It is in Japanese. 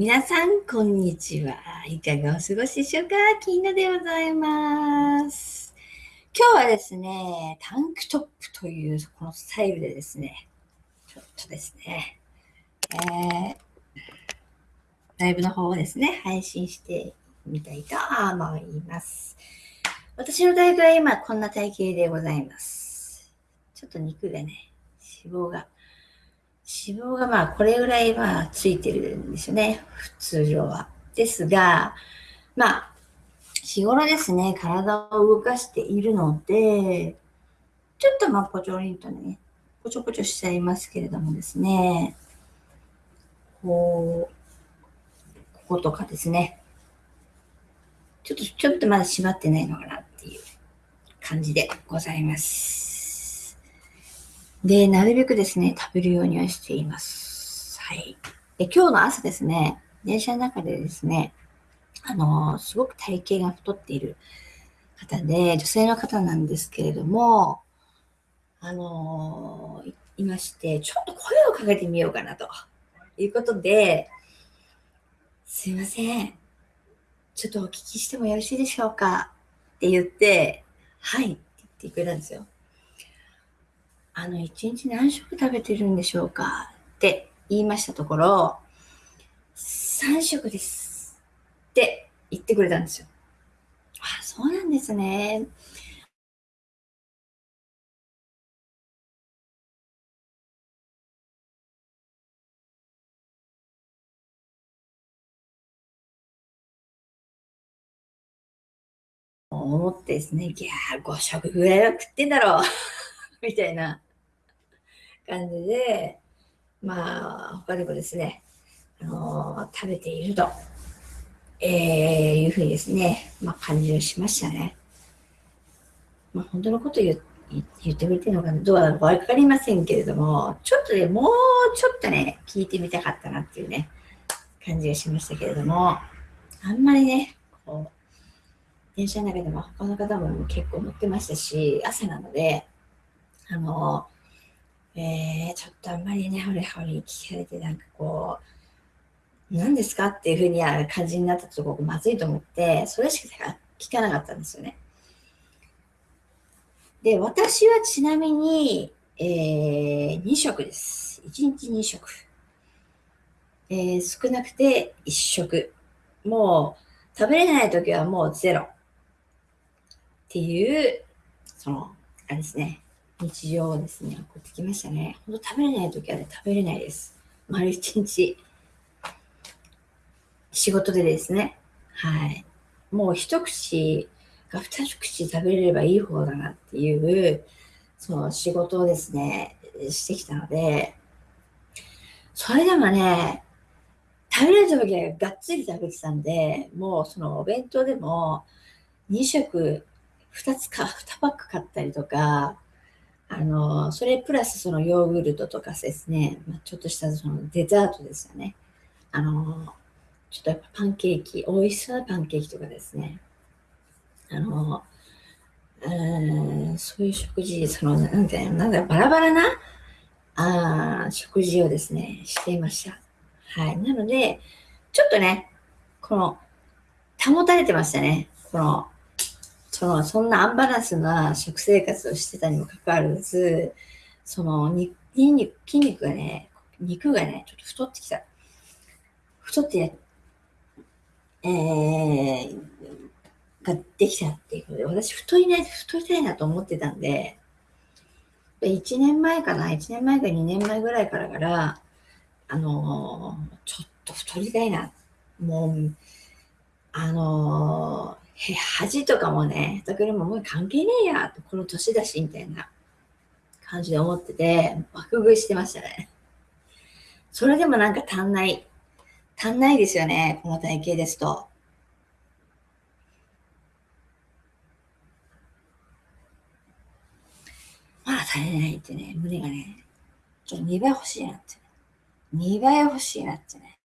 皆さん、こんにちは。いかがお過ごしでしょうか？金野でございます。今日はですね、タンクトップというこのスタイルでですね、ちょっとですね、えー、ライブの方をですね、配信してみたいと思います。私の体型は今こんな体型でございます。ちょっと肉がね、脂肪が脂肪がまあこれぐらいまあついてるんですよね。普通常は。ですが、まあ、日頃ですね、体を動かしているので、ちょっとまあポチョリンとね、ポチョポチョしちゃいますけれどもですね、こう、こことかですね、ちょっと、ちょっとまだ閉まってないのかなっていう感じでございます。で、なるべくですね、食べるようにはしています。はい。で、今日の朝ですね、電車の中でですね、あのー、すごく体型が太っている方で、女性の方なんですけれども、あのー、いまして、ちょっと声をかけてみようかなということで、すいません。ちょっとお聞きしてもよろしいでしょうかって言って、はいって言ってくれたんですよ。あの、一日何食食べてるんでしょうか？って言いましたところ、3食ですって言ってくれたんですよ。あ、そうなんですね。思ってですね、いやー、5食ぐらいは食ってんだろう みたいな感じで、まあ、他でもですね、あの食べていると、えー、いうふうにですね、まあ、感じをしましたね。まあ、本当のこと言言ってくれてるのかどうなのか分かりませんけれども、ちょっとね、もうちょっとね、聞いてみたかったなっていうね、感じがしましたけれども、あんまりね、こう、電車の中でも他の方も結構乗ってましたし、朝なので、あの、えー、ちょっとあんまりね、ほれほれ聞かれて、なんかこう、何ですかっていうふうには感じになったところまずいと思って、それしか聞かなかったんですよね。で、私はちなみに、えー、2食です。1日2食。えー、少なくて1食。もう、食べれない時はもうゼロ。っていう、その、あれですね。日常をですね、送ってきましたね。ほんと食べれない時はね、食べれないです。丸一日。仕事でですね。はい。もう一口が二口食べれればいい方だなっていう、その仕事をですね、してきたので、それでもね、食べれる時はがっつり食べてたんで、もうそのお弁当でも2食、2つか、2パック買ったりとか、あの、それプラスそのヨーグルトとかですね、ま、ちょっとしたそのデザートですよね。あの、ちょっとやっぱパンケーキ、美味しそうなパンケーキとかですね。あの、うそういう食事、その、なんて、なんだ、バラバラな、あ食事をですね、していました。はい。なので、ちょっとね、この、保たれてましたね。この、その、そんなアンバランスな食生活をしてたにもかかわらず、その、筋肉、筋肉がね、肉がね、ちょっと太ってきた。太ってや、えー、ができたっていうことで、私太りない、太りたいなと思ってたんで、1年前かな、1年前か2年前ぐらいからから、あのー、ちょっと太りたいな。もう、あの恥とかもね、だからもう関係ねえや、この年だし、みたいな感じで思ってて、爆食いしてましたね。それでもなんか足んない。足んないですよね、この体型ですと。まだ足りないってね、胸がね、ちょっと2倍欲しいなって。2倍欲しいなってね。